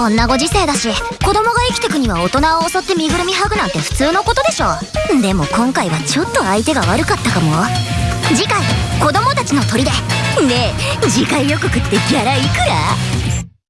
こんなご時世だし子供が生きてくには大人を襲って身ぐるみ剥ぐなんて普通のことでしょ。でも今回はちょっと相手が悪かったかも。次回子供たちの砦。ねえ次回予告ってギャラいくら？